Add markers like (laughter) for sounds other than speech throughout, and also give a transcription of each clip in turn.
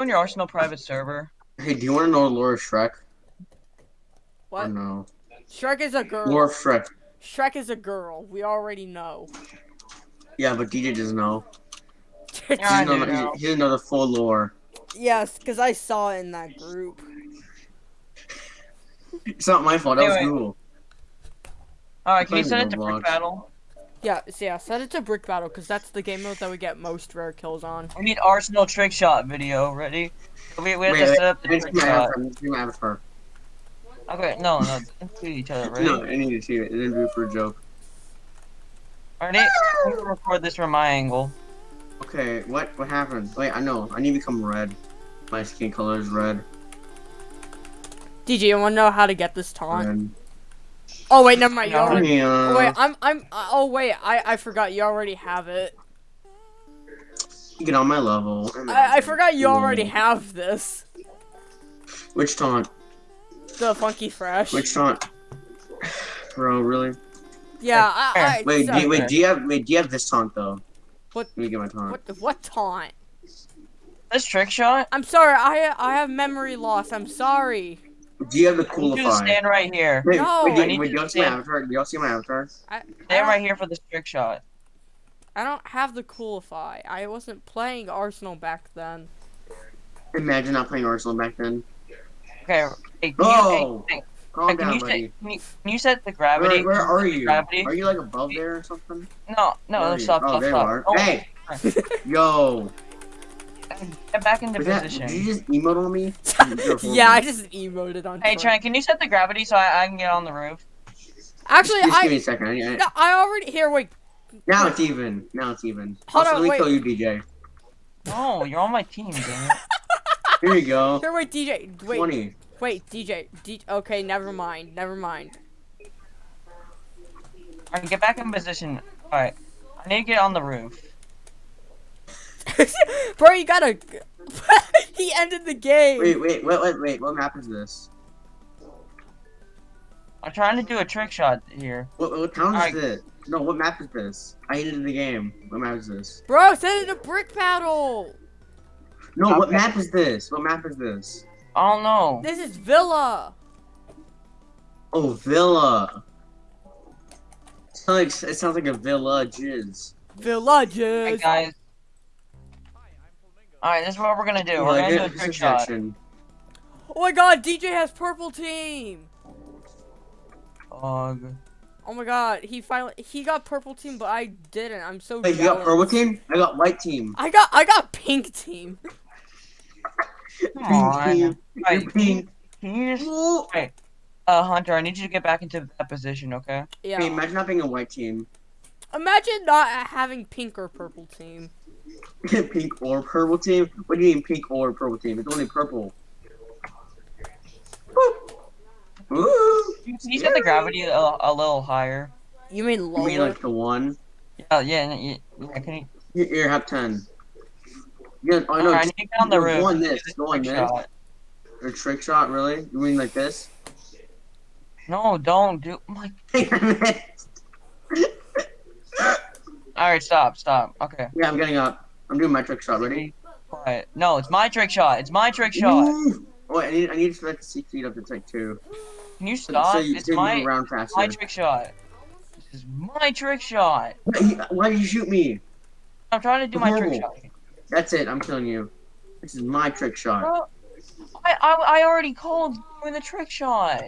on your Arsenal private server? Hey, do you want to know Laura Shrek? Or What? no? Shrek is a girl. Laura Shrek. Shrek is a girl. We already know. Yeah, but DJ doesn't know. He (laughs) Yeah, I doesn't know, do he, know. he doesn't know the full lore. yes, because I saw it in that group. It's not my fault. That was Anyway. Google. Alright, can you send it to Brick Battle? Yeah, so yeah, set it to brick battle because that's the game mode that we get most rare kills on. We need Arsenal trick shot video. Ready? We, we have Wait, to wait, set up the I need to trick see my shot. avatar. I need to see my avatar. Okay, no, no, let's do each other. Ready? No, I need to see it. I didn't do it for a joke. Ready? I'm gonna record this from my angle. Okay, what what happened? Wait, I know. I need to become red. My skin color is red. DJ, you want to know how to get this taunt? red. Oh wait, never mind. You No. already. Oh, wait, I'm I'm. uh, Oh wait, I I forgot. You already have it. Get on my level. I I forgot you already have this. Which taunt? The funky fresh. Which taunt? Bro, really? Yeah, I. I Wait, do, wait, do you have wait, do you have this taunt though? What- Let me get my taunt. What what taunt? This trick shot? I'm sorry. I I have memory loss. I'm sorry. Do you have the You just coolify? stand right here. Wait, No. wait, I do, need wait, to do y'all see my stand- avatar? Do y'all see my avatar? I I Stand don't, right here for this trick shot. I don't have the coolify. I wasn't playing Arsenal back then. Imagine not playing Arsenal back then. Okay, hey, can Oh, you, hey, oh, hey, Calm hey, can, down, you buddy. set, can, you, can you set the gravity? Where, where are you? Gravity? Are you like above there or something? No, no, Where are no, you? stop, oh, stop, there stop. you are. Oh, Hey, (laughs) yo, Get back into that, position. did you just emote on me? (laughs) Yeah, I just emoted on. Hey, Trent. Trent, can you set the gravity so I, I can get on the roof? Actually, Just give me a second. I, I, no, I already here. Wait, now it's even. Now it's even. Hold also, on, let me wait. kill you, DJ. Oh, you're on my team, (laughs) damn. Here you go. here, wait, DJ. Wait, 20. wait, DJ. D- okay, never mind. Never mind. Alright, get back in position. Alright, I need to get on the roof. (laughs) Bro, you gotta. (laughs) he ended the game. Wait, wait, wait, wait, wait. What map is this? I'm trying to do a trick shot here. What, what town is Alright. this? No, what map is this? I ended the game. What map is this? Bro, send it a brick battle. No, what map is this? What map is this? I don't know. This is Villa. Oh, Villa. It sounds like, it sounds like a villa jizz. Hey Villages. guys. Alright, this is what we're gonna do. We're Like gonna do a it- trick shot. suggestion. Oh my God, DJ has purple team. Ugh. Oh my God, he finally he got purple team, but I didn't. I'm so. Wait, you got purple team? I got white team. I got I got pink team. (laughs) Come Pink on. team. Alright, You're pink. Can you uh, Hunter? I need you to get back into that position, okay? Yeah. Hey, imagine not being a white team. Imagine not having pink or purple team. Pink or purple team? What do you mean pink or purple team? It's only purple. Ooh. Can you set the gravity a, a little higher? You mean You mean like the one? Oh, yeah, yeah, yeah. yeah can you? Here, here have ten. Yeah, oh no, Alright, I just need to get on the go on this, this go on this. shot. a trick shot, really? You mean like this? No, don't do. Oh my. (laughs) yeah, Alright, stop, stop. Okay. Yeah, I'm getting up. I'm doing my trick shot. Ready? Quiet. No, it's my trick shot. It's my trick shot. Ooh. Oh, wait, I need I need to select the six feet up to take two. Can you stop? so you it's my move around faster. my trick shot. This is my trick shot. Why, did you shoot me? I'm trying to do my trick shot. That's it. I'm killing you. This is my trick shot. Bro, I, I I already called doing the trick shot.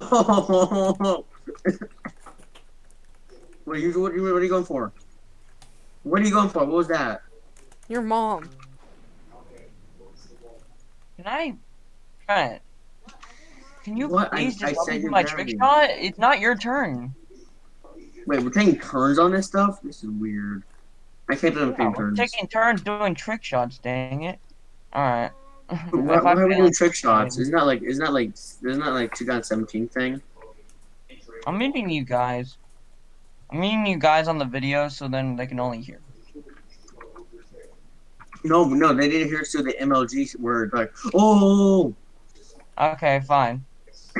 (laughs) you, what, what are you going for? What are you going for? What was that? Your mom. Can I, Trent? Can you What? Please I just let me do your my trick shot? It's not your turn. Wait, we're taking turns on this stuff? This is weird. I can't do Yeah, taking we're turns. taking turns doing trick shots. Dang it! All right. (laughs) Why, why are we doing trick shots? Isn't that like isn't that like isn't that like 2017 thing? I'm meeting you guys. I'm meeting you guys on the video, so then they can only hear. No, no, they didn't hear do the MLG word like oh. Okay, fine.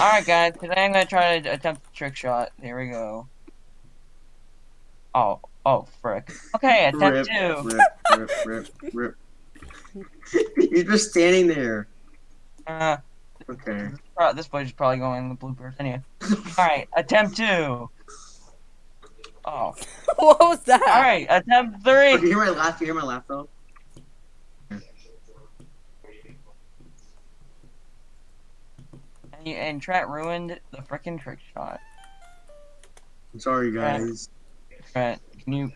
All right, guys. Today I'm gonna try to attempt a trick shot. Here we go. Oh, oh, frick. Okay, attempt Rip, two. rip, rip, rip, rip. (laughs) You're just standing there. Uh, Okay. this boy's probably going in the bloopers anyway. Alright, attempt two. Oh. (laughs) what was that? Alright, attempt Oh, do you three. hear my laugh? Do you hear my laugh though? And, you, and Trent ruined the frickin' trick shot. I'm sorry, guys. Trent, can you.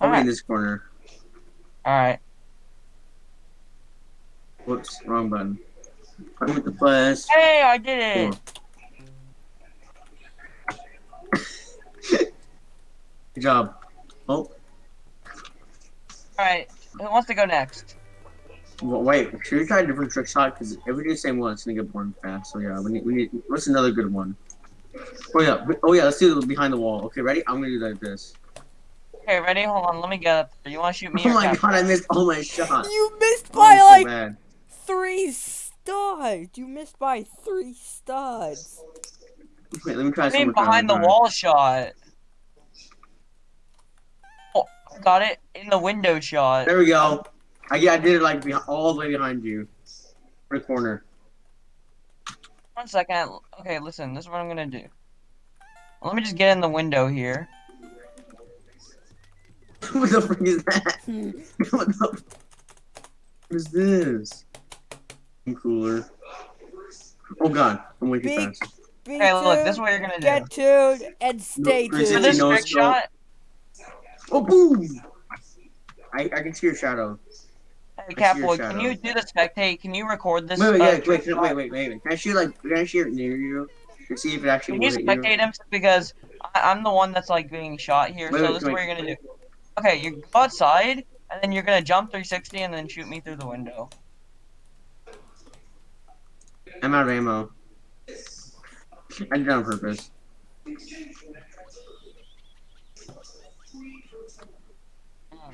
I'll be in this corner. alright. Whoops, wrong button. I'm with the plus. Hey, I did it! Good job. Oh, Alright, who wants to go next? well, wait. Should we try a different trick shot? Because if we do the same one, it's gonna get boring fast. So yeah, we need. We need. What's another good one? Oh yeah. Oh yeah. Let's do the behind the wall. Okay, ready? I'm gonna do like this. Okay, ready? Hold on, let me get up there. You wanna shoot me Oh or my Cap? god! I missed all my shots. You missed Oh, by I'm so like bad. three studs. You missed by three studs. Wait, let me try I some mean, behind the Alright. wall shot. Got it in the window shot. There we go. I, yeah, I did it like all the way behind you. In the corner. One second. Okay, listen. This is what I'm gonna do. Let me just get in the window here. (laughs) what the frick is that? (laughs) Hmm. (laughs) what the What is this? I'm cooler. Oh god, I'm way too Big- fast. Be Okay, look. This is tuned, what you're gonna do. Get tuned and stay tuned For this you know trick it's shot, Oh boom! I, I can see your shadow. hey, see Catboy, can you do the spectate? Can you record this? Wait, wait, uh, wait, wait, wait, wait, wait, wait. Can I shoot like can I shoot near you? To see if it actually Can you will hit spectate him? Because I, I'm the one that's like being shot here. Wait, so wait, this is wait. what you're gonna do. Okay, you go outside, and then you're gonna jump 360 and then shoot me through the window. I'm out of ammo. I did it on purpose.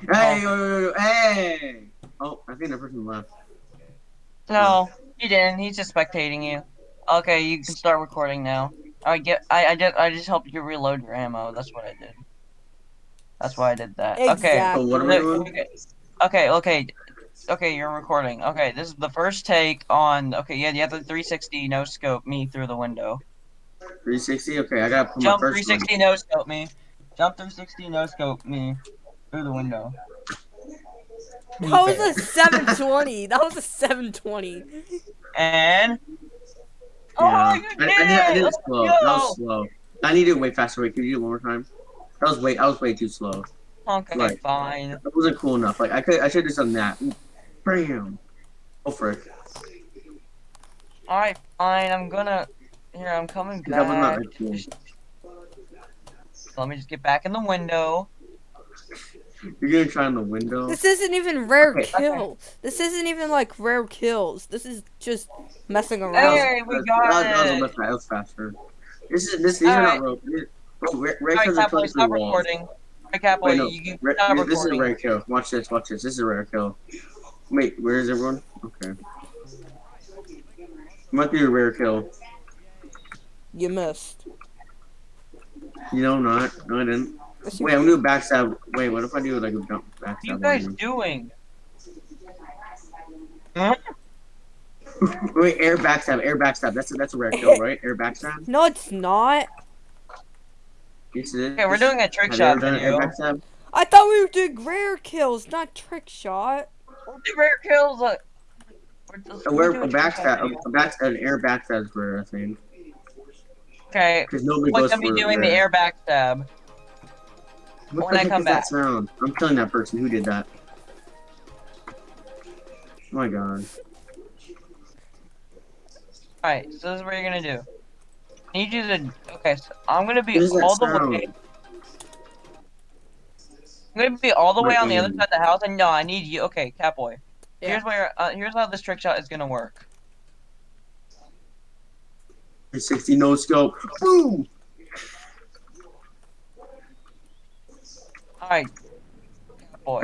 Hey, oh. yo, yo, yo, hey! Oh, I think the person left. No, he didn't. He's just spectating you. Okay, you can start recording now. I get. I. I just. I just helped you reload your ammo. That's what I did. That's why I did that. Okay. Exactly. So what are we doing? Okay. Okay. Okay. Okay. You're recording. Okay. This is the first take on. Okay. Yeah. You have the 360 no scope me through the window. 360? Okay, I gotta put Jump my first 360 no scope me. Jump 360 no scope me through the window. That was a 720. That was a 720. And. Oh, Yeah. you I, did! I did, I did it Let's slow. That go! was slow. I need to do it way faster. Wait, can you do it one more time? That was way. I was way too slow. Okay, Right. fine. It wasn't cool enough. Like I could. I should have just done that. Bam. Oh frick. Alright, fine. I'm gonna. Here, I'm coming That was not cool. Let me just get back in the window. You're gonna try on the window. This isn't even rare Okay, okay. kill. This isn't even like rare kills. This is just messing around. Hey, we that, got that, that was it! bit fa- that was faster. This is this. These are not Alright. real. Oh, Ray, Ray Alright, kills are Catboy, close to the stop recording. Alright, Catboy, Wait, no. you can Ra- stop this is a rare kill. Watch this. Watch this. This is a rare kill. Wait, where is everyone? Okay. Might be a rare kill. You missed. You know, not. No, I didn't. Yes, you- Wait, I'm gonna do a backstab. Wait, what if I do like a jump backstab? What are you guys you? doing? Huh? (laughs) Wait, air backstab, air backstab. That's a, that's a rare kill, right? Air backstab. No, it's not. Yes, it is. Okay, we're doing a trick Have you shot ever done an air video. backstab? I thought we were doing rare kills, not trick shot. We'll do rare kills. Uh, we're just- A, we're rare, a doing trick backstab, a, a back, an air backstab is rare, I think, Okay, because nobody we're goes gonna be for doing the rare. air backstab. What when I heck come is that back. sound? I'm killing that person. Who did that? Oh my god. Alright, so this is what you're gonna do. I need you to. Okay, so I'm gonna be What is that all the sound? way. I'm gonna be all the way My on the other side of the house, and no, I need you. Okay, Catboy. Yeah. Here's where. Uh, here's how this trick shot is gonna work. 360 no scope. Boom! Alright, Catboy.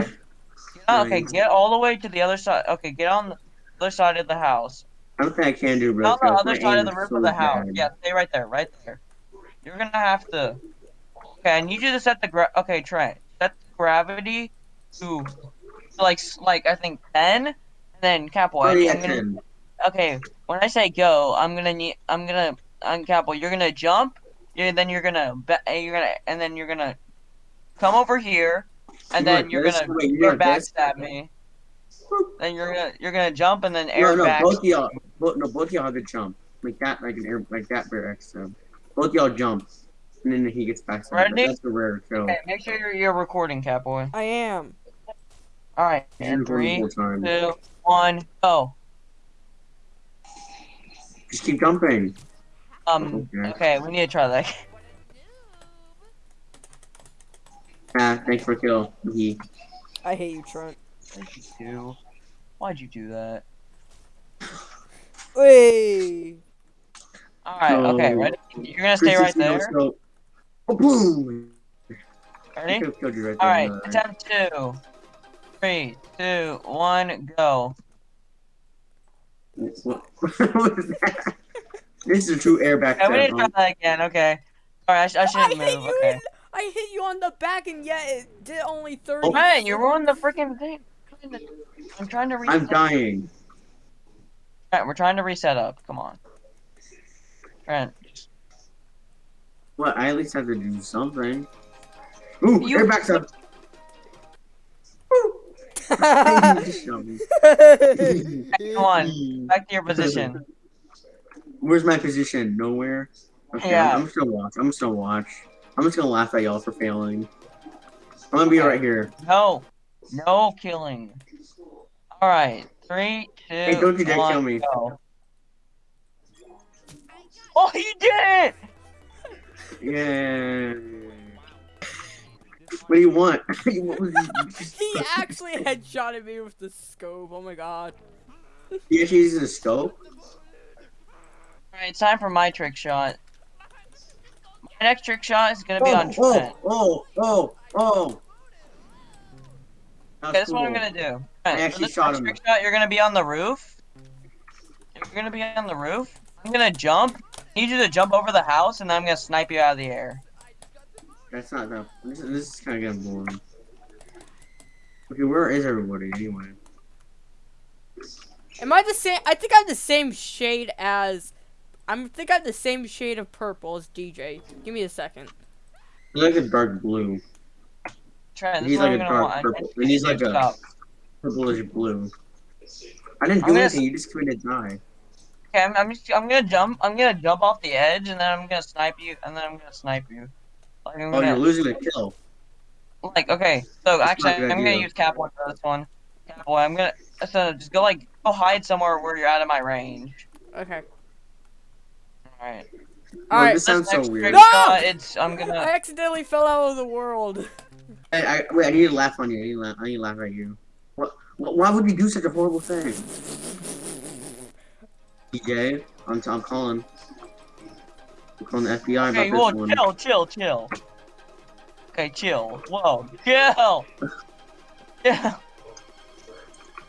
Get on, okay, get all the way to the other side. Okay, get on the other side of the house. I don't think I can do real on the other side of the roof so of the house. bad. Yeah, stay right there, right there. You're gonna have to. Okay, I need you to set the gra. Okay, Trent, set the gravity to like like I think ten, and then Capo. I'm at gonna 10. okay. When I say go, I'm gonna need. I'm gonna. I'm Capo. You're gonna jump. Yeah. Then you're gonna. You're gonna. And then you're gonna come over here, and You then like you're gonna Wait, you air like this? backstab me. Then you're gonna you're gonna jump and then No, air no, back. both of y'all, both, no, both of y'all have to jump like that, like an air, like that bear X sub. Both of y'all jump, and then he gets back. Ready? That's the rare kill. Okay, make sure you're, you're recording, Catboy. I am. All right, He's and recording the three, whole time. go. Just keep jumping. Um. Okay. Okay, we need to try that. Ah, thanks for kill. He. I hate you, Trent. Why'd you do? Why'd you do that? Hey. All right. Okay. Ready? You're gonna stay right there. scope. Oh, boom! I Ready? could've killed you right All there. right. Attempt two. Three, two, one, go. (laughs) What, what was that? This is a true airbag. I'm gonna try that again. Okay. All right. I, sh- I I shouldn't hit move. Okay. In. I hit you on the back, and yet it did only thirty. Oh, Hey, you ruined the freaking thing. I'm trying to reset. I'm dying. Alright, we're trying to reset up. Come on. Trent. What? I at least have to do something. Ooh, You- airbag sub. Just shove me. Come on, back to your position. Where's my position? Nowhere. Okay, Yeah. I'm, I'm just gonna watch. I'm just gonna watch. I'm just gonna laugh at y'all for failing. I'm gonna be right here. No. No killing. Alright. Three, two, Hey, don't you dare one, kill me. go. Oh, he did it! Yeah. What do you want? (laughs) What was this? he actually headshotted me with the scope. Oh my god. he actually uses a scope. Alright, it's time for my trick shot. My next trick shot is gonna be Oh, on oh, Trent. oh, oh, oh, oh. Okay, this is what I'm gonna do. I actually this shot next him. trick shot, you're gonna be on the roof. You're gonna be on the roof. I'm gonna jump. I need you to jump over the house, and then I'm gonna snipe you out of the air. That's not enough. This, this is kind of getting boring. Okay, where is everybody anyway? Am I the same? I think I'm the same shade as. I'm think I have the same shade of purple as DJ. Give me a second. He's like a dark blue, Trent, He's like a dark want. Purple, and he's like a- Stop. purplish blue. I didn't I'm do gonna anything. You just committed die. Okay, I'm, I'm just I'm gonna jump. I'm gonna jump off the edge, and then I'm gonna snipe you, and then I'm gonna snipe you. Like I'm Oh, you're losing the kill. like okay. So That's actually, not a good I'm gonna use cap one for this one. Catboy, I'm gonna so just go like go hide somewhere where you're out of my range. Okay. All right. Alright, this sounds so weird. trick No! shot, it's I'm gonna. I accidentally fell out of the world. I, I, wait, I need to laugh on you. I need to laugh, I need to laugh at you. What, what? Why would you do such a horrible thing? DJ, I'm, I'm calling. I'm calling the FBI Okay, about well, this one. chill, chill, chill. Okay, chill. Whoa, chill. (laughs) Yeah.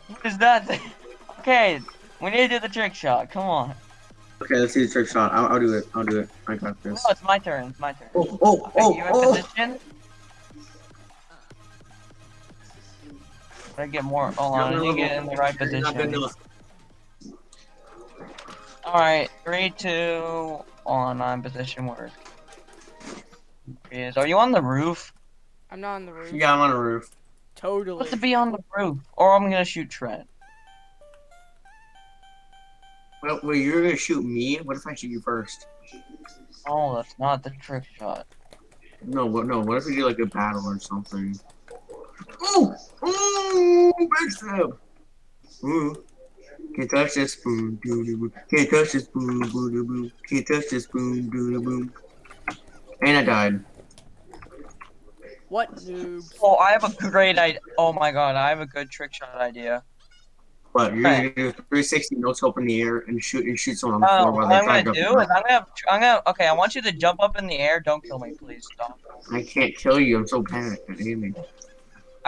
What is that thing? (laughs) Okay, we need to do the trick shot. Come on. Okay, let's see the trick shot. I'll, I'll do it. I'll do it. I got No, this. it's my turn. It's my turn. Oh, oh, Okay, oh, you in oh! position? Gotta get more. Hold on, I need to get in the right Not good position. enough. Alright, three, two, one. I'm in position where he is. Are you on the roof? I'm not on the roof. Yeah, I'm on the roof. Totally. What's to be on the roof? Or I'm gonna shoot Trent. Well, wait, you're gonna shoot me? What if I shoot you first? Oh, that's not the trick shot. No, what? No, what if we do like a battle or something? Ooh, ooh, backstab. Ooh, can't touch this spoon, doo doo boo. Can't touch this spoon, boo doo boo. Can't touch this spoon, doo doo boo. And I died. What noobs? Oh, I have a great idea. Oh my god, I have a good trick shot idea. But you're Right. gonna do 360 no scope in the air and shoot and shoot someone on the floor while what they I'm dive gonna do is I'm gonna, I'm gonna, okay, I want you to jump up in the air. Don't kill me, please. Stop. I can't kill you. I'm so at aiming.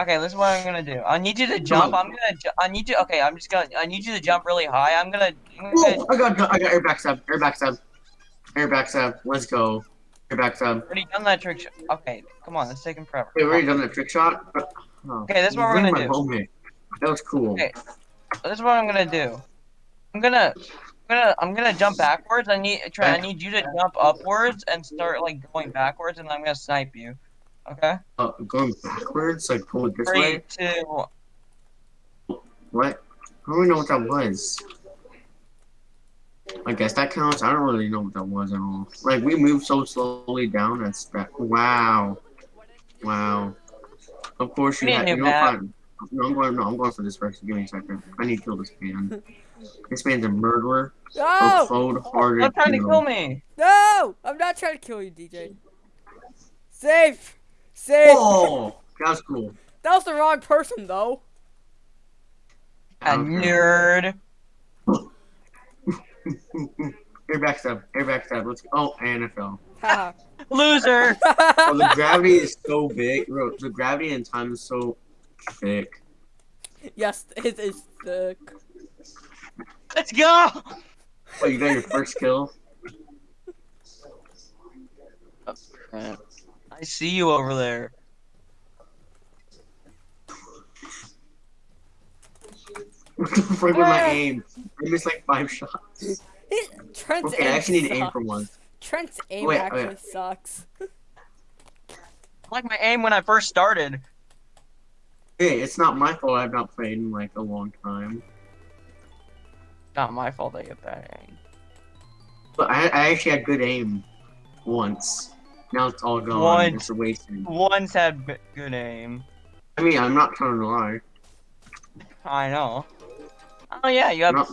Okay, this is what I'm gonna do. I need you to jump. I'm gonna, ju- I need you, okay, I'm just gonna, I need you to jump really high. I'm gonna, I'm gonna Oh, I got I got air backstab. Air backstab. Air backstab. Let's go. Air backstab. already done that trick shot. Okay, come on, it's taking forever. We've already done that trick shot. Oh, Okay, that's what we're gonna do. moment. That was cool. Okay. This is what I'm gonna do. I'm gonna, I'm gonna, I'm gonna jump backwards. I need, try. I need you to jump upwards and start like going backwards, and I'm gonna snipe you. Okay. Uh, going backwards, like pull it this Three, way. two. What? I don't really know what that was. I guess that counts. I don't really know what that was at all. Like we moved so slowly down. That's that. Wow. Wow. Of course you need had. You new know, map. fine. No, I'm going. No, I'm going for this person. Give me a second. I need to kill this man. (laughs) this man's a murderer. A No! cold-hearted. Stop trying to kill me. No! I'm not trying to kill you, DJ. Safe! Safe! Oh, that was cool. That was the wrong person, though. A nerd. (laughs) Air backstab. Air backstab. Let's go. Oh, NFL. Haha. Loser. (laughs) Oh, the gravity is so big. Bro, the gravity and time is so thick. yes, it is thick. Let's go. Oh, you got your first kill? Oh, I see you over there. What the frick with my ah! aim? I missed like five shots. Trent's Okay, I aim actually need to aim for one. Trent's aim oh, Wait, oh, actually wait. sucks. (laughs) I like my aim when I first started. Hey, it's not my fault I've not played in like a long time. Not my fault I get bad aim. But I, I actually had good aim once. Now it's all gone. Once. It's a waste. Once had b- good aim. I mean, I'm not trying to lie. I know. Oh yeah, you have Not,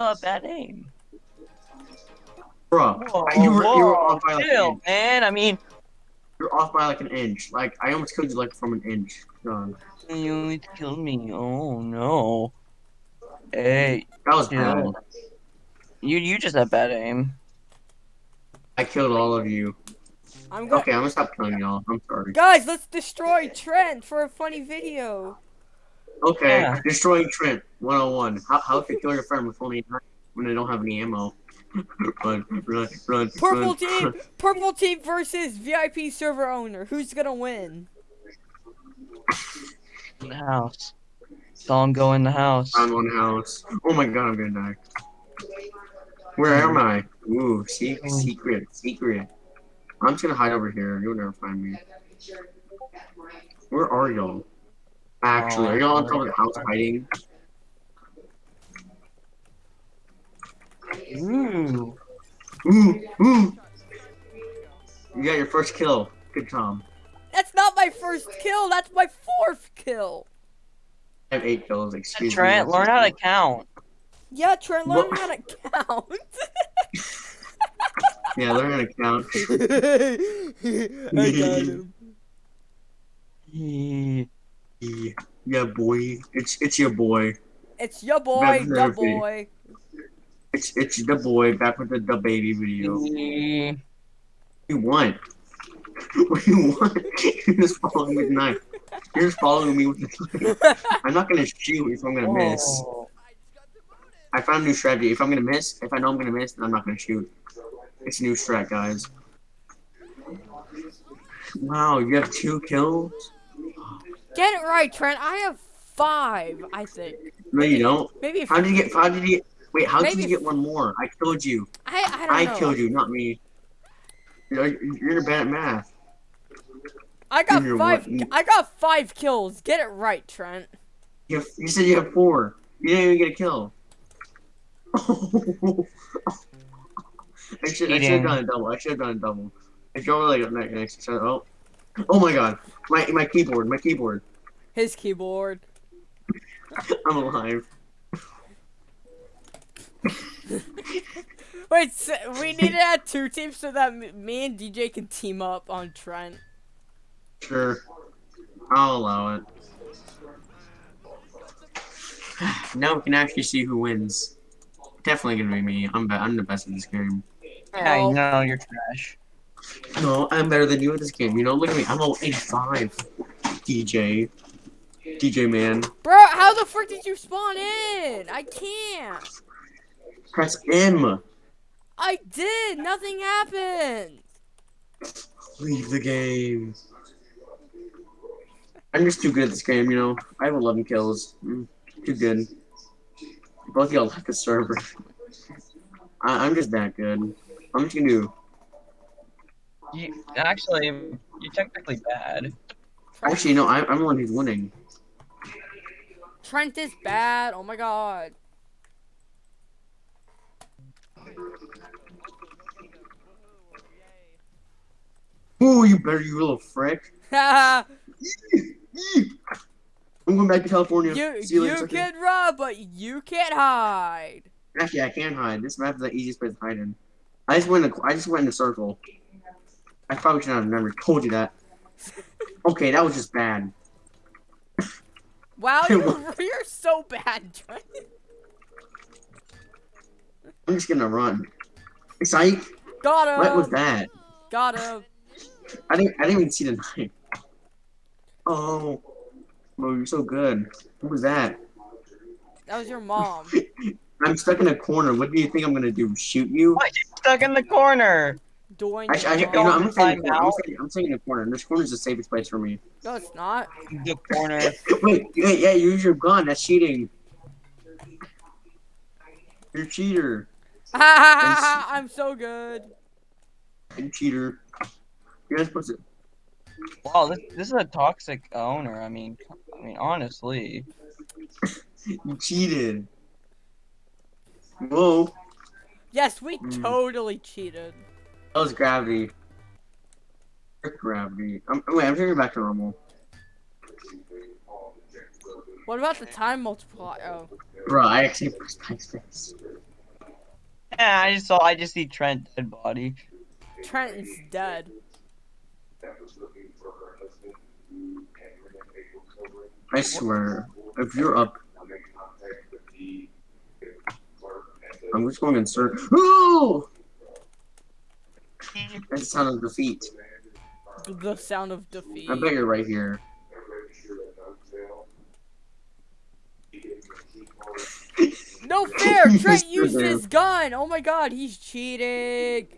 a bad aim. bro, Whoa, you were, you were off by like an inch. man. I mean, You're off by like an inch. Like I almost killed you like from an inch. God, you killed me. Oh no. Hey, that was Yeah. bad. you you just have bad aim. I killed all of you. I'm going. Okay, I'm gonna stop killing y'all. I'm sorry. Guys, let's destroy Trent for a funny video. Okay, Yeah. destroying Trent 101. How how to kill your friend with only when they don't have any ammo? (laughs) run, run, run. Purple run, team, (laughs) purple team versus VIP server owner. Who's gonna win? In the house. Saw him go in the house. Found one house. Oh my god, I'm gonna die. Where am I? Ooh, see, secret, secret. I'm just gonna hide over here. You'll never find me. Where are y'all? Actually, are y'all on top of the house hiding? Ooh. Ooh, ooh. You got your first kill. Good job. That's not my first kill. That's my fourth kill. I have eight kills. Excuse Trent, me. learn how to count. Yeah, Trent, learn What? how to count. (laughs) Yeah, learn how to count. I got him. Yeah, boy. It's it's your boy. It's your boy, the boy. It's it's the boy back with the, the baby video. What you want? (laughs) What do you want? You're just following me with the knife. You're just following me with the knife. (laughs) I'm not gonna shoot if I'm gonna miss. Oh. I found a new strategy. If I'm gonna miss, if I know I'm gonna miss, then I'm not gonna shoot. It's a new strat, guys. Wow, you have two kills? Get it right, Trent. I have five, I think. No, you don't. Maybe if How did you get? How did you? Wait, how did you get one more? I killed you. I, I don't I know. killed you, not me. You're, you're bad at math. I got You're five. what? I got five kills. Get it right, Trent. You, have, you said you have four. You didn't even get a kill. I should, I should have Cheating. done a double. I should have done a double. If y'all were like next, next, oh, oh my god, my my keyboard, my keyboard. His keyboard. (laughs) I'm alive. (laughs) Wait, so we need to add two teams so that me and DJ can team up on Trent. Sure, I'll allow it. (sighs) now we can actually see who wins. Definitely gonna be me. I'm be- I'm the best at this game. Yeah, Oh. you know you're trash. No, I'm better than you at this game. You know, look at me. I'm all 85. DJ. DJ man. Bro, how the frick did you spawn in? I can't. Press M. I did. Nothing happened. Leave the game. I'm just too good at this game, you know. I have 11 kills. Mm, too good. Both y'all left the server. I, I'm just that good. I'm just gonna do. You actually, you're technically bad. Actually, no, I, I'm the one who's winning. Trent is bad. Oh my god. Ooh, you better, you little frick. (laughs) I'm going back to California. you See you you later. can run, but you can't hide. Actually, I can hide. This map is the easiest place to hide in. I just went. In a, I just went in a circle. I probably should not have never told you that. (laughs) Okay, that was just bad. Wow, (laughs) you're, you're so bad, Trent. I'm just gonna run. Psych. Got him. What was that? Got him. I didn't. I didn't even see the knife. Oh, bro, you're so good. What was that? That was your mom. (laughs) I'm stuck in a corner. What do you think I'm gonna do? Shoot you? Why you stuck in the corner? Doing Actually, I, your you know, mom. I'm gonna in the corner. I'm staying, I'm in the corner. This corner is the safest place for me. No, it's not. The corner. (laughs) Wait, yeah, yeah, use your gun. That's cheating. You're a cheater. (laughs) I'm so good. You cheater. You're not supposed to. Wow, this this is a toxic owner. I mean, I mean, honestly. You cheated. Whoa, Yes, we Mm. totally cheated. that was gravity. Gravity. I'm, wait, I'm taking it back to normal. What about the time multiplier? Oh, Bro, I actually pressed my face. Yeah, I just saw. I just see Trent dead body. Trent's dead. I swear, if you're up, I'm just going in circle. Ooh! That's the sound of defeat. The sound of defeat. I bet you're right here. (laughs) No fair! (laughs) Trent used his gun! Oh my god, he's cheating!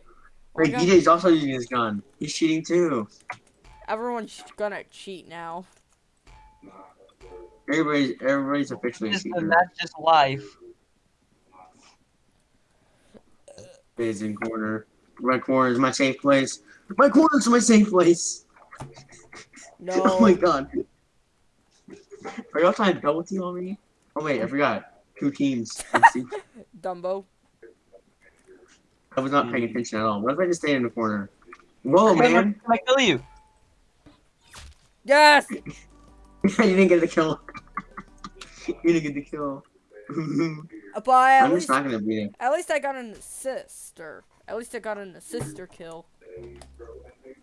Oh my Wait, DJ's also using his gun. He's cheating too. everyone's gonna cheat now. Everybody's everybody's officially a Just, cheater. that's just life. Is in corner. My corner is my safe place. My corner is my safe place. (laughs) No. Oh my god. Are y'all trying to double team on me? Oh wait, I forgot. Two teams. (laughs) Let's see. Dumbo. I was not paying hmm. attention at all. What if I just stay in the corner? Whoa, man! Can I kill you? Yes! (laughs) you didn't get the kill. (laughs) you didn't get the kill. Uh, but at I'm least, just not gonna beat it. at least I got an assist. Or at least I got an assister kill.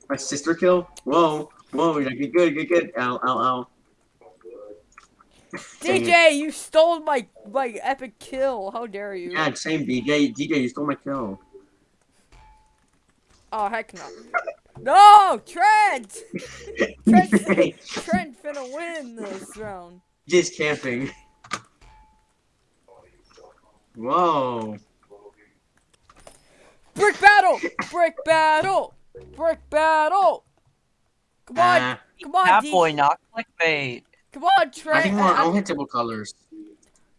My sister kill? Whoa, whoa, you're good, good, good, good. Ow, ow, ow. Dang it. DJ, you stole my my epic kill. How dare you? Yeah, same DJ. DJ, you stole my kill. Oh heck no. No, Trent! (laughs) Trent, DJ, Trent finna win this round. just camping. Whoa. Brick battle! Brick battle! Brick battle! Come on, Uh, come on, That D- boy, not clickbait. Come on, Trey. I think we're on unhittable colors.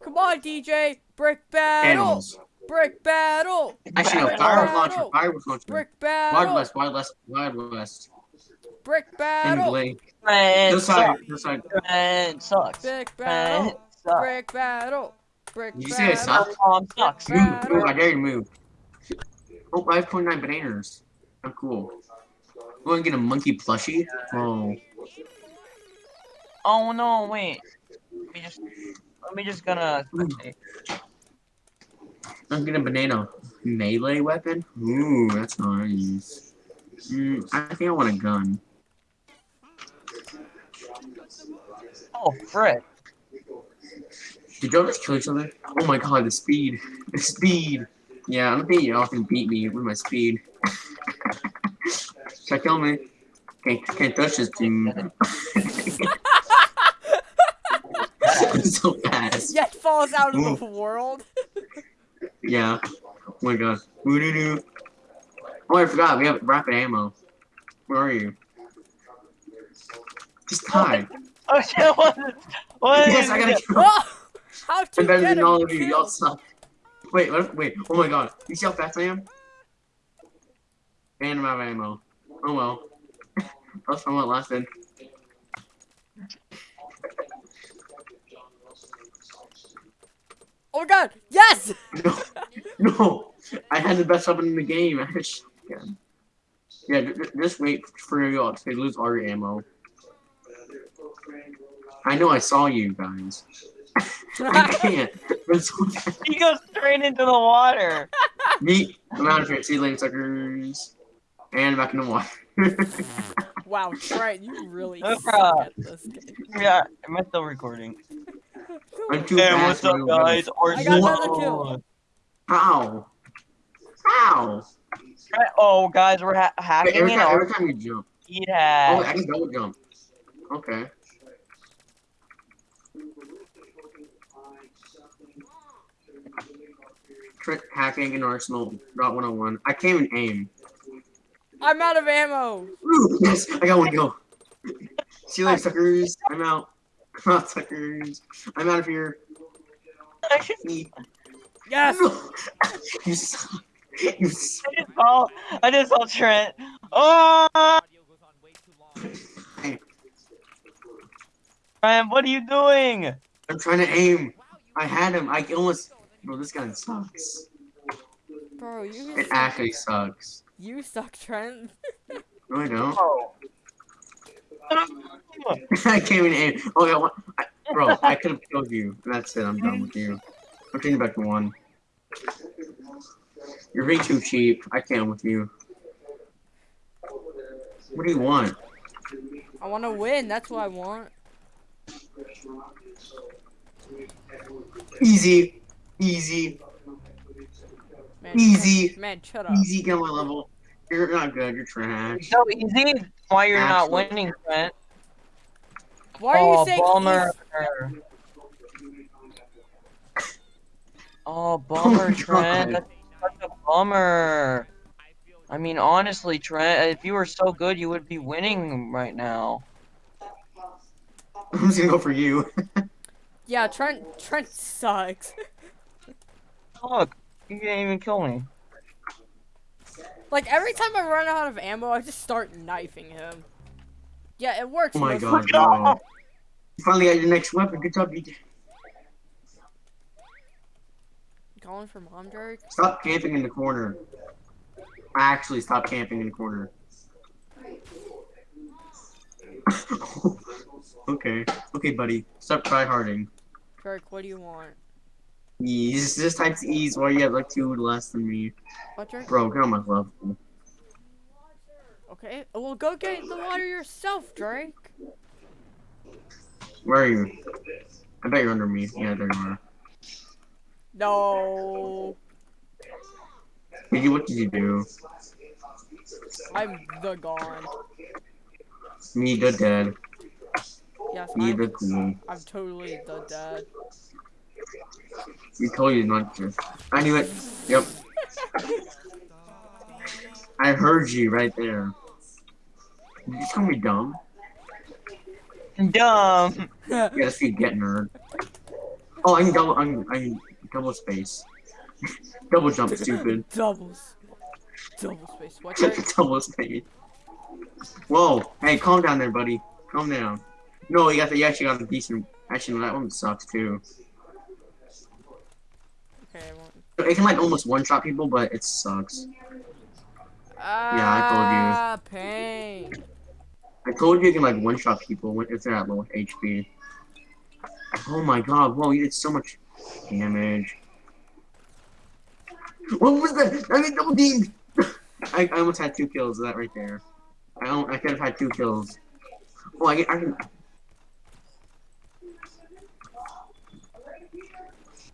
Come on, DJ! Brick battle! Animals. Brick battle! Actually, no, Brick fireworks launcher. Fireworks launcher. Brick Wild! West, Wild West, Wild West. Brick And battle! Blake. Trent This side, this side. Trent sucks. Brick battle! (laughs) sucks. Brick battle! Brick Did you say I battle! suck? Tom sucks. Move, move, I dare you move. Oh, 5.9 bananas. I'm cool. Go and get a monkey plushie. Oh. Oh no, wait. Let me just. Let me just gonna. I'm getting a banana melee weapon. Ooh, that's nice. Mm, I think I want a gun. Oh frick. Did y'all just kill each other? Oh my god, the speed. The speed. Yeah, I don't think y'all can beat me with my speed. (laughs) Try kill me. Can't, can't touch this dude. (laughs) (laughs) So fast. Yet falls out of the world. (laughs) Yeah. Oh my god. Woo-doo-doo. Oh, I forgot. We have rapid ammo. Where are you? Just oh, die. (laughs) Oh shit! What? What? Yes, I got a kill. Whoa! How'd you I'm better than all of you. Y'all suck. Wait, what, wait. Oh my god. You see how fast I am? And I'm out of ammo. Oh well. That's from what lasted. Oh my god! Yes! No, no. I had the best weapon in the game. I had a shotgun. Yeah, j- j- just wait for y'all to lose all your ammo. I know I saw you guys. (laughs) I can't. I'm so fast. He goes straight into the water. (laughs) Meet. I'm out of here. See you later, suckers. And back in the water. wow, Trent, you really No (laughs) suck at this game. Yeah, am I still recording? I'm too Hey, fast. what's up, for you. guys? I got another kill. How? How? Oh, guys, we're ha Wait, hacking every, time, every time you jump. Yeah. Oh. I can double jump. Okay. Trick hacking in Arsenal, Route 101. I can't even aim. I'm out of ammo! Ooh, yes, I got one go. See you later, suckers. I'm out. I'm out. I'm out of here. Me. (laughs) Yes! You suck. You suck. I just saw, I just saw Trent. Oh, Hey, Trent, what are you doing? I'm trying to aim. I had him. I almost. Bro, this gun sucks. Bro, you It suck. actually sucks. You suck, Trent. (laughs) No, I don't. Oh. (laughs) I can't even aim. Oh, yeah, what? I, bro, I could have killed you. That's it. I'm done with you. I'm changing back to one. You're being too cheap. I can't with you. What do you want? I want to win. That's what I want. Easy. Easy. Man, Easy. Man, shut up. Easy. Get on my level. You're not good. You're trash. So easy. Why you're not winning, Trent? Why are oh, you saying bummer. Oh, bummer, (laughs) my Trent. That's such a bummer. I mean, honestly, Trent, if you were so good, you would be winning right now. I'm just gonna go for you. Yeah, Trent. Trent sucks. Look, you can't even kill me. Like every time I run out of ammo, I just start knifing him. Yeah, it works. Oh my god, You finally got your next weapon. Good job, DJ. Calling for mom, Drake. Stop camping in the corner. Actually, stop camping in the corner. (laughs) okay. Okay, buddy. Stop tryharding. Drake, what do you want? Ease. Just types ease while you have like two less than me. What, Drake? Bro, get on my level. Okay, well, go get the water yourself, Drake. Where are you? I bet you're under me. Yeah, there you are. No, Did you, what did you do? I'm the gone. Me, the dead. Yes, Me, I'm, the cool. I'm totally the dad. You told you not to. I knew it. Yep. I heard you right there. Did you call me dumb? Dumb. Yeah, that's you get nerd. Oh, I can double. I can, I can double space. (laughs) double jump, stupid. (laughs) Doubles. Double space. What, Drake? (laughs) double space. Whoa! Hey, calm down there, buddy. Calm down. No, you got the. You actually got a decent. Actually, no, that one sucks too. Okay, I want. It can like almost one shot people, but it sucks. Ah, pain. I told you you can like one shot people when if they're at low HP. Oh my god! Whoa, you did so much damage. What was that? I got double teamed. (laughs) I, I almost had two kills. That right there. I don't, I could have had two kills. Oh, I, I can.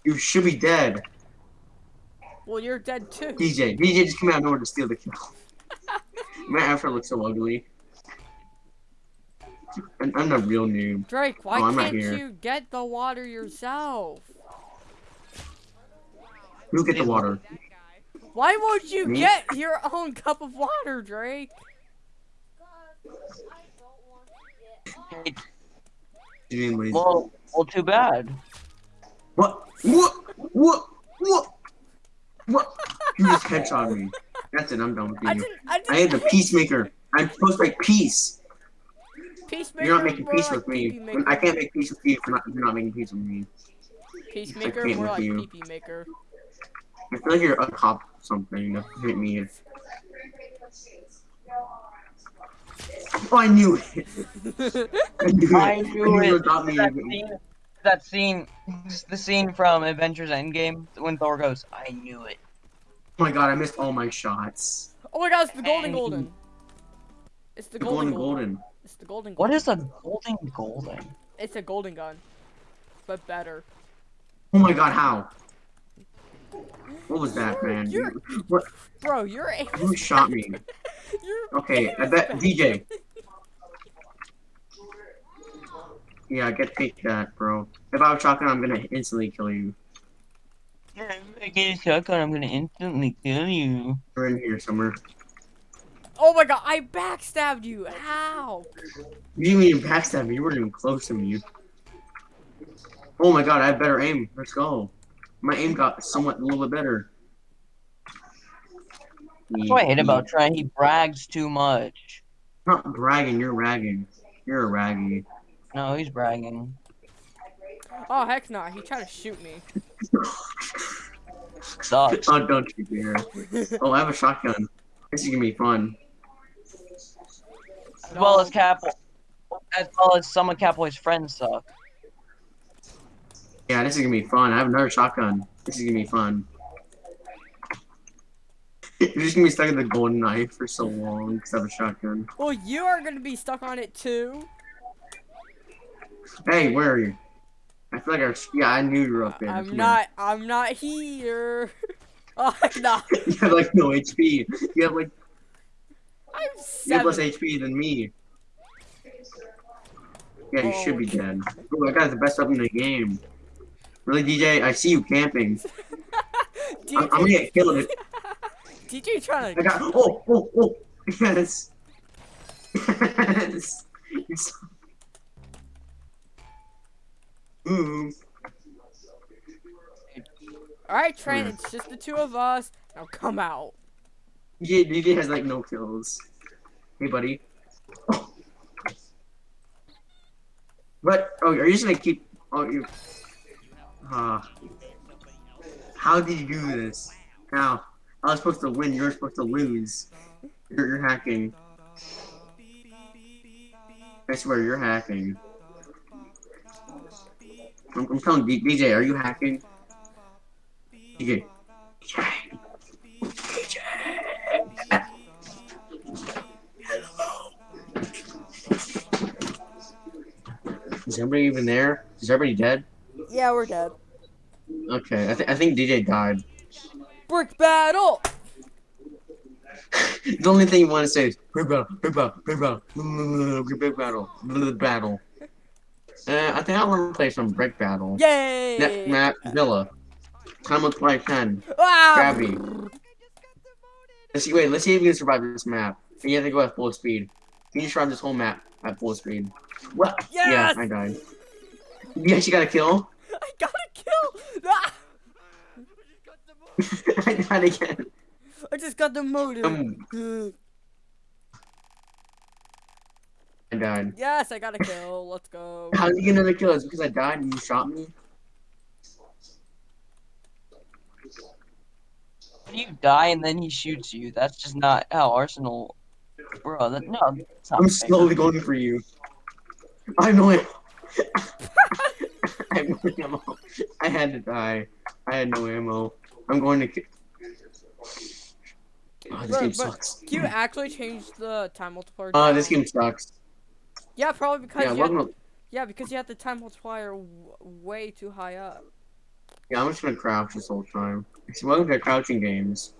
You should be dead, Well, you're dead too. DJ. DJ just came out of nowhere to steal the kill. (laughs) My afro looks so ugly. I'm, I'm the real noob. Drake, why Oh, can't here. you get the water yourself? Who get the water? Why won't you Me? get your own cup of water, Drake? Hey, Well, well, too bad. What? What? What? What? What? You just headshot me. That's it. I'm done with I you. didn't. I didn't. I am the peacemaker. I'm supposed to make peace. Peacemaker. You're not making peace like with me. maker. I can't make peace with you if you're not, if you're not making peace with me. Peacemaker, can't more like you. pee maker. I feel like you're a cop or something. to Hit me. Oh, I knew it. (laughs) I knew it. I knew you it. got me. That scene, the scene from Avengers Endgame when Thor goes, "I knew it." Oh my god, I missed all my shots. oh my god, it's the golden And- golden. It's the The golden golden golden. golden. It's the golden What golden. is a golden golden? It's a golden gun, but better. Oh my god, how? What was that, man? You're- What? Bro, you're a. Who shot me? (laughs) Okay, I bet (laughs) DJ. Yeah, get take that, bro. If I have shotgun, I'm gonna instantly kill you. Yeah, If I get a shotgun, I'm gonna instantly kill you. We're in here somewhere. Oh my god, I backstabbed you. How? You didn't even backstab me. You weren't even close to me. Oh my god, I have better aim. Let's go. My aim got somewhat a little bit better. That's what I hate about Trey. He brags too much. Not bragging, you're ragging. You're a raggy. No, he's bragging. Oh heck no, he tried to shoot me. Sucks. Oh, don't you dare. Oh, I have a shotgun. This is gonna be fun. As well as Cap, as well as some of Catboy's friends suck. Yeah, this is gonna be fun. I have another shotgun. This is gonna be fun. (laughs) You're just gonna be stuck in the golden knife for so long because I have a shotgun. Well, you are gonna be stuck on it too. Hey, where are you? I feel like I was, yeah, I knew you were up there. I'm Come not. I'm not here. (laughs) Oh no, here. (laughs) You have like no HP. You have like I'm seven. you have less. HP than me. Yeah, you should be Oh. dead. Oh, that guy's the best up in the game. Really, DJ? I see you camping. (laughs) I'm, I'm gonna get killed. DJ trying to. I got. Oh, oh, oh. Yes. Yes. You so- Ooh. All right, Trent. It's just the two of us. Now come out. Yeah, DJ has like no kills. Hey, buddy. What? Oh, are you just gonna keep? Oh, you. Uh, how did you do this? How? I was supposed to win. You're supposed to lose. You're, you're hacking. I swear, you're hacking. I'm, I'm telling D- DJ, are you hacking? DJ. DJ. DJ. Is everybody even there? Is everybody dead? Yeah, we're dead. Okay, I, th- I think DJ died. Brick battle. (laughs) the only thing you want to say is big battle, big battle, big battle, big battle, big battle. Uh, I think I want to play some brick battle. Yay! Net map Villa. Time with play ten. Wow. Grabby. Let's see. Wait. Let's see if you can survive this map. You have to go at full speed. Can you survive this whole map at full speed? What? Yes! Yeah, I died. You actually got a kill. I got a kill. Ah! (laughs) I died again. I just got demoted. Um, I died. yes, I got a kill. Let's go. How did you get another kill? Is it because I died and you shot me? You die and then he shoots you. That's just not how Arsenal. Bro, that, no, that's not I'm fair. slowly going for you. I know it. (laughs) I have no ammo. I had to die. I had no ammo. I'm going to. ki- Oh, this Bro, game sucks. Can you actually change the time multiplier? Uh, this game sucks. Yeah, probably because Yeah, you had. To, yeah because you had the time multiplier w- way too high up. yeah, I'm just gonna crouch this whole time. Welcome to the crouching games.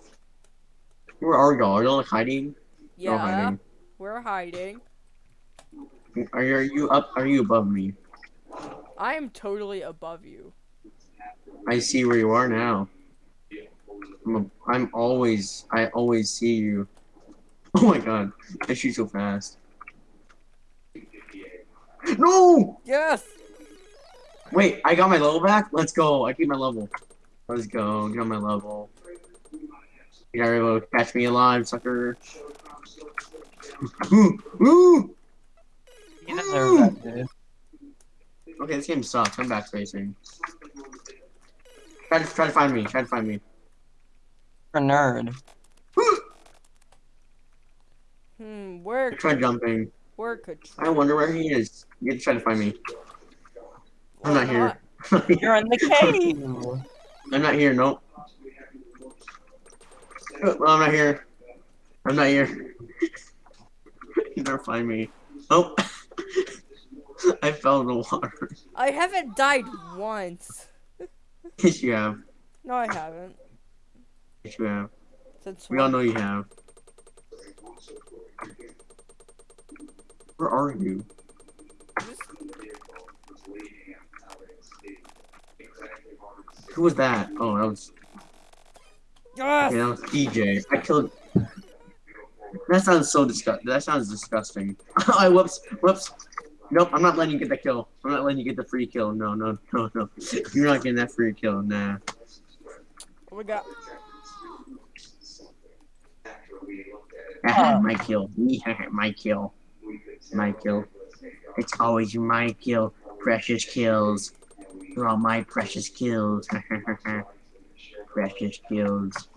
Where are y'all? Are y'all like hiding? Yeah, hiding. we're hiding. Are you, are you up? Are you above me? I am totally above you. I see where you are now. I'm, a, I'm always, I always see you. (laughs) Oh my god, I shoot so fast. No! Yes. Wait, I got my level back? Let's go. I keep my level. Let's go. Get on my level. You gotta able to catch me alive, sucker. (laughs) Ooh, ooh! You deserve that, dude. Okay, this game sucks. I'm backspacing. Try to, try to find me. Try to find me. You're a nerd. Hmm, where Try jumping. Where could I wonder where he is. You try to find me. I'm not here. You're in the (laughs) cave. I'm not here. Nope. I'm not here. I'm not here. (laughs) you better find me. Oh. (laughs) I fell in the water. I haven't died once. Yes, you have. No, I haven't. Yes, you have. Since We all know you have. Where are you? Who was that? Oh, that was Yes! okay, that was DJ. I killed. That sounds so disgusting. That sounds disgusting. (laughs) I whoops, whoops. Nope, I'm not letting you get that kill. I'm not letting you get the free kill. No, no, no, no. You're not getting that free kill. Nah. Oh my god. Haha, my kill. my kill. My kill. It's always my kill. Precious kills. They're all my precious kills. (laughs) precious kills.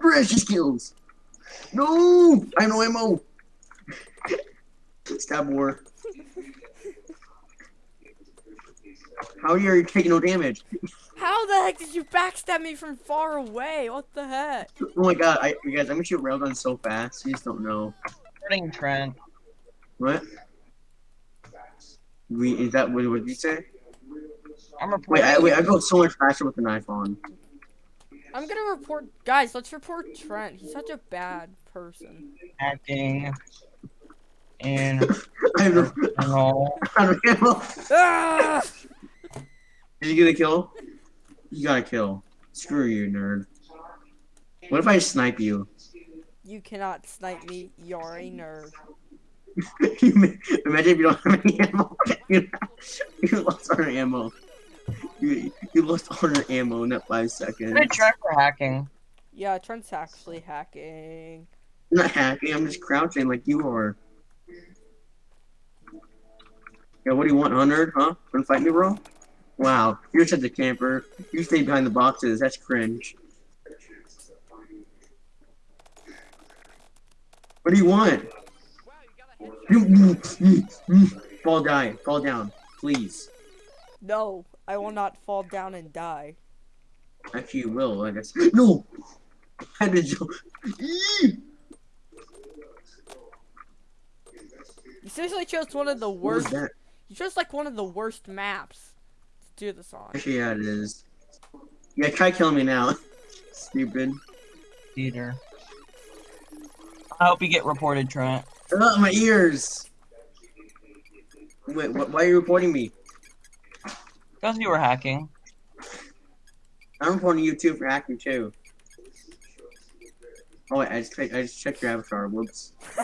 Precious kills. No! I have no ammo. Stab war. How are you taking no damage? How the heck did you backstab me from far away? What the heck? Oh my god, I, you guys, I'm gonna shoot railgun so fast. You just don't know. Reporting Trent. What? We is that what, what did you say? I'm Wait, reporting. I, wait, I go so much faster with the knife on. I'm gonna report guys, let's report Trent. He's such a bad person. hacking in (laughs) I have no, general. I have no. Ah! Did you get a kill? You got a kill. Screw you, nerd. What if I snipe you? You cannot snipe me, you're a nerd. (laughs) Imagine if you don't have any ammo. (laughs) You, you lost all your ammo. You, you lost all your ammo in that five seconds. Good Trent for hacking. Yeah, Trent's actually hacking. I'm not hacking, I'm just crouching like you are. Yeah, what do you want, Hunter? Huh? Wanna fight me, bro? Wow, you're such a camper. You stay behind the boxes, that's cringe. What do you want? You fall die, fall down, please. No, I will not fall down and die. Actually, you will, I guess. No! How did you? You seriously chose one of the What was worst. that? You chose like one of the worst maps to do this on. Actually, yeah, it is. Yeah, try killing me now. (laughs) Stupid. Theater. I hope you get reported, Trent. Ugh, my ears! Wait, wh- why are you reporting me? Because you were hacking. I'm reporting you too for hacking too. Oh wait, I just clicked, I just checked your avatar. Whoops. (laughs)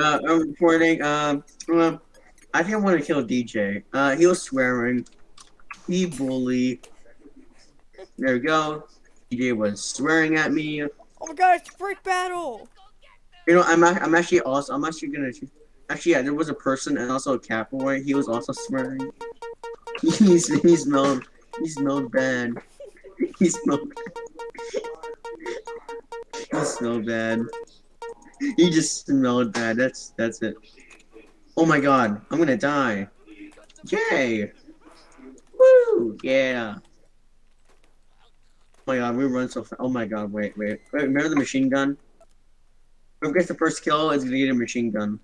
uh, I'm reporting. Um, um, I think I want to kill DJ. Uh, he was swearing. He bully. There we go. DJ was swearing at me. Oh my god, it's break battle! Know, I'm I'm actually also I'm actually gonna actually yeah. There was a person and also a cat boy. He was also swearing. (laughs) He's he smelled he smelled bad. He smelled. (laughs) He smelled bad. He just smelled bad. That's that's it. Oh my god, I'm gonna die. Yay! Woo! Yeah. Oh my god, we run so fast. Oh my god, wait, wait. Wait, remember the machine gun? Whoever gets the first kill is gonna get a machine gun.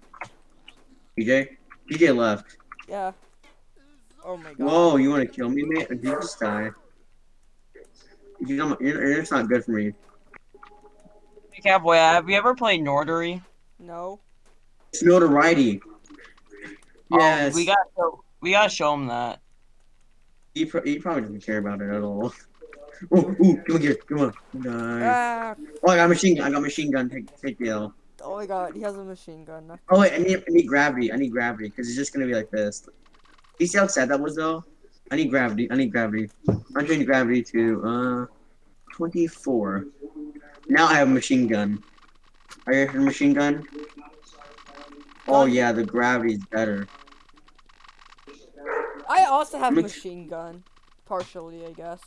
DJ? DJ left. Yeah. Oh my god. Whoa, you wanna kill me, mate? Or did you just die? You know, you're, you're just not good for me. Hey, Cowboy, have you ever played Nordery? No. It's notoriety. Oh, Yes. we got to we gotta show him that. He, pro- he probably doesn't care about it at all. Oh, ooh, come on, here, come on. Die. Ah! Oh, I got a machine gun. I got a machine gun. Take, take the L. Oh my god, he has a machine gun. Oh wait, I need, I need gravity. I need gravity because it's just gonna be like this. You see how sad that was though? I need gravity. I need gravity. I'm changing gravity to uh 24. Now I have a machine gun. Are you for machine gun? Oh yeah, the gravity's better. I also have a machine gun. Partially, I guess.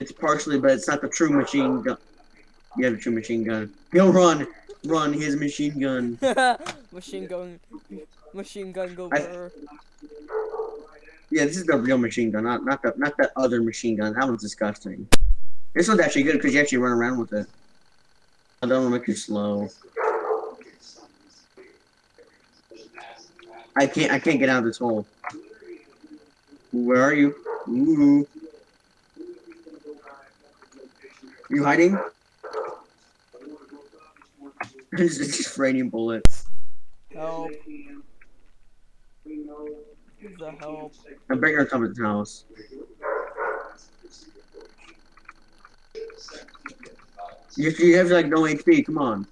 It's partially, but it's not the true machine gun. You have a true machine gun. He'll run, run his machine gun. (laughs) machine gun. Machine gun go Yeah, this is the real machine gun, not not the not that other machine gun. That one's disgusting. This one's actually good because you actually run around with it. I don't want to make you slow. I can't I can't get out of this hole. Where are you? Ooh. You hiding? (laughs) it's just raining bullets. Help. The help. I'm bringing her to the house. You, you have like no HP. Come on.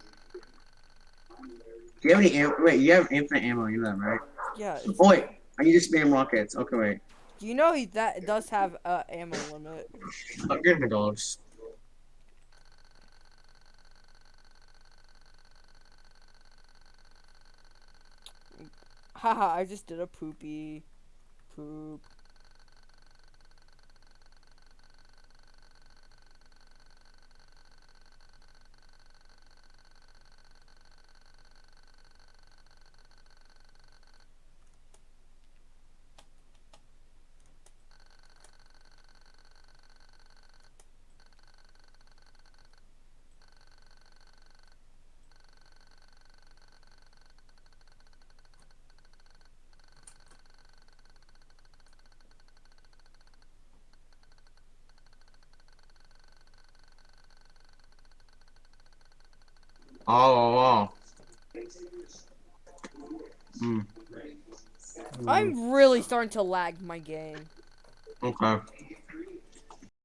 Do you have any ammo? Wait, you have infinite ammo. You know that, right? Yeah. Oh wait, I need to spam rockets. Okay, wait. Do you know he, that does have a ammo limit? Oh, get my dogs. Haha, (laughs) I just did a poopy. Poop. Oh, wow. Hmm. I'm really starting to lag my game. Okay.